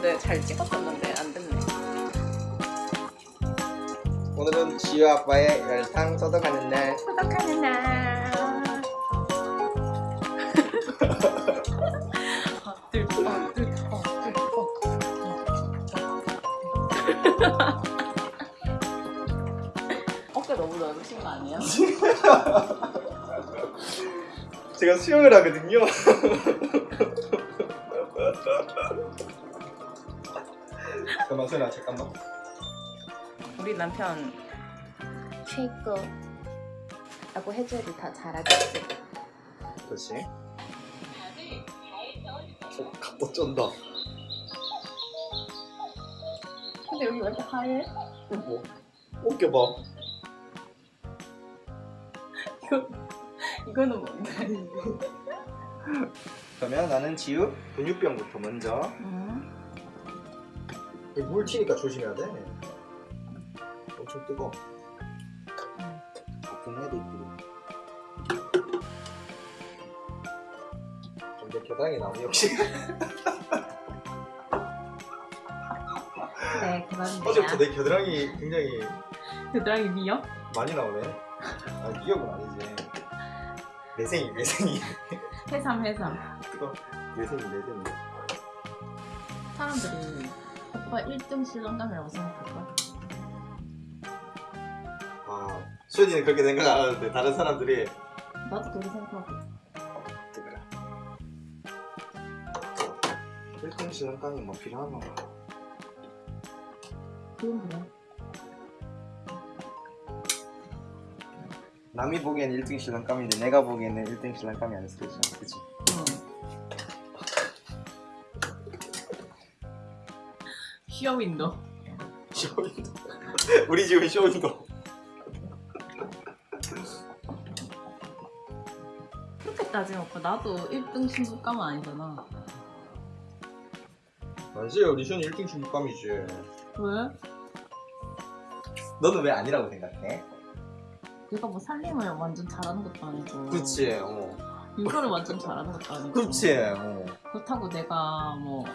근데 잘 찍었었는데 안 됐네. 오늘은 지우 아빠의 열탕 소독하는 날 소독하는 날. 들, 어, 들, 어, 들, 어. 어깨 너무 넓으신 거 아니에요? 제가 수영을 하거든요 잠깐만 소연아 잠깐만 우리 남편 최고 라고 해줘야지 다 잘하겠지. 그렇지 어, 갑도 쩐다 근데 여기 왜 이렇게 하얘? 뭐 어깨 봐 이거, 이거는 뭔데? 그러면 나는 지우 근육병부터 먼저 음. 물 튀니까 조심해야 돼. 엄청 뜨거. 가끔 해야 돼 이쁘게 근데 겨당이 나오네 역시. 네. 어제부터 내 겨드랑이 굉장히 겨드랑이 미역? 많이 나오네. 아 미역은 아니지. 내생이 내생이. 해삼, 해삼. 뜨거. 내생이 내생이. 사람들이 오빠 1등 신랑감이라고 생각할까? 아 수현이는 그렇게 생각 안 하는데 다른 사람들이 나도 그렇게 생각하고. 뜨거라 1등 신랑감이 뭐 필요하나 그건 그래. 남이 보기엔 1등 신랑감인데 내가 보기에는 1등 신랑감이 아닐 수도 있잖아 그치? 응. 쇼윈도. 쇼윈도 우리 집은 쇼윈도 그렇게 따지면 오빠 나도 1등 신부감은 아니잖아. 아니지 우리 쇼는 1등 신랑감이지 왜? 너는 왜 아니라고 생각해? 내가 뭐 살림을 완전 잘하는 것도 아니고. 그치 어 이거를 완전 잘하는 것도 아니고. 그치 어 그렇다고 내가 뭐,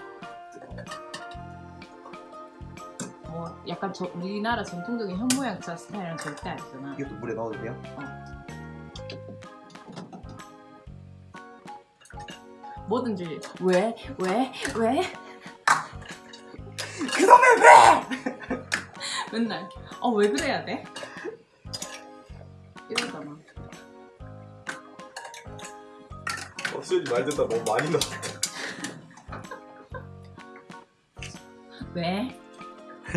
뭐 약간 저, 우리나라 전통적인 현모양처 스타일은 절대 아니잖아. 이것도 물에 넣어도 돼요? 뭐든지 왜? 왜? 왜? 그놈의 왜! 맨날 어 왜 그래야 돼? 이러잖아. 어, 수현이 말 듣다 너무 많이 넣었다 왜?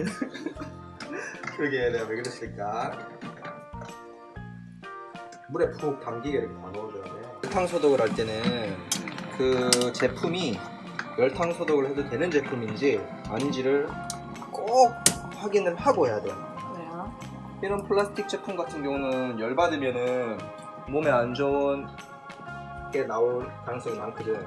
그러게 내가 왜 그랬을까 물에 푹 담기게 이렇게 다 넣어줘야 돼 열탕 소독을 할 때는 그 제품이 열탕 소독을 해도 되는 제품인지 아닌지를 꼭 확인을 하고 해야 돼 왜요? 이런 플라스틱 제품 같은 경우는 열받으면은 몸에 안 좋은 게 나올 가능성이 많거든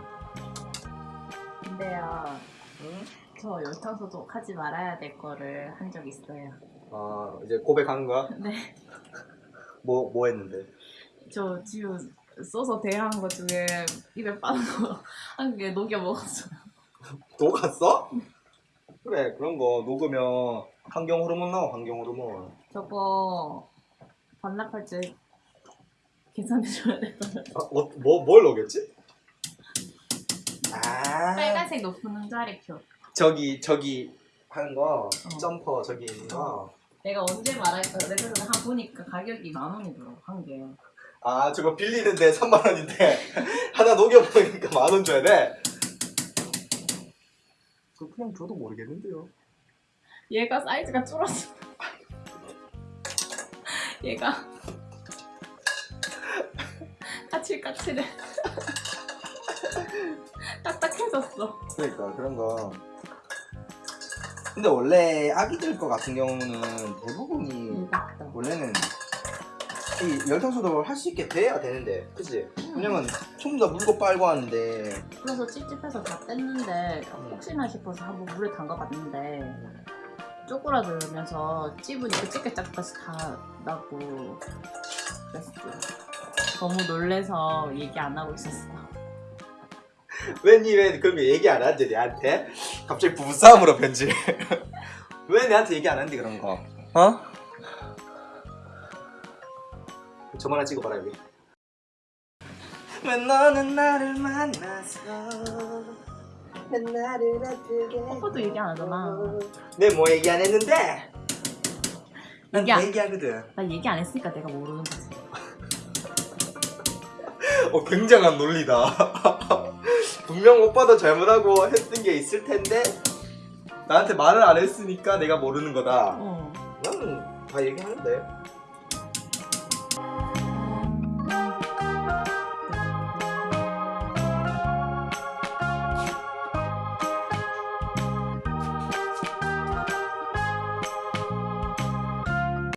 근데요 응? 저 열탕소독 하지 말아야 될 거를 한 적 있어요. 아 이제 고백한 거야? 네. 뭐, 뭐 했는데? 저 지금 써서 대화한 거 중에 입에 빠는 거한개 녹여 먹었어요. 녹았어? 그래 그런 거 녹으면 환경 호르몬 나와 환경 호르몬 저거 반납할 때 계산해줘야 될 거예요. 아, 어, 뭐, 뭘 녹였지? 아 빨간색 높은 응자리 표. 저기 저기 하는 거 어. 점퍼 저기 있는 거 내가 언제 말할 거야? 내가 그래서 한 보니까 가격이 만 원이더라고 한 개. 아 저거 빌리는데 3만 원인데 하나 녹여보니까 만 원 줘야 돼? 그 그냥 줘도 모르겠는데요 얘가 사이즈가 줄었어. 얘가 까칠까칠해. 딱딱해졌어. 그러니까 그런 거 근데 원래 아기들 거 같은 경우는 대부분이 맞다. 원래는 이 열탕소독을 할 수 있게 돼야 되는데 그치? 왜냐면 전부 다 물고 빨고 하는데 그래서 찝찝해서 다 뺐는데 혹시나 싶어서 한번 물에 담가봤는데 쪼그라들면서 찝으니까 찌개짝까지 다 나고 그랬어. 너무 놀래서 얘기 안 하고 있었어. 왜 그런 거 얘기 안 하지 내한테? 갑자기 부부싸움으로 변질. 왜 내한테 얘기 안 하는데 그런 거? 어? 저만 하나 찍어봐라 여기. 왜 너는 나를 만나서 왜 나를 아프게 오빠도 얘기 안 하잖아. 내 뭐 얘기 안 했는데? 난 얘기 안- 얘기하거든. 나 얘기 안 했으니까 내가 모르는 거지. 어, 굉장한 논리다. 분명 오빠도 잘못하고 했던 게 있을 텐데 나한테 말을 안 했으니까 내가 모르는 거다. 어. 나는 다 얘기하는데.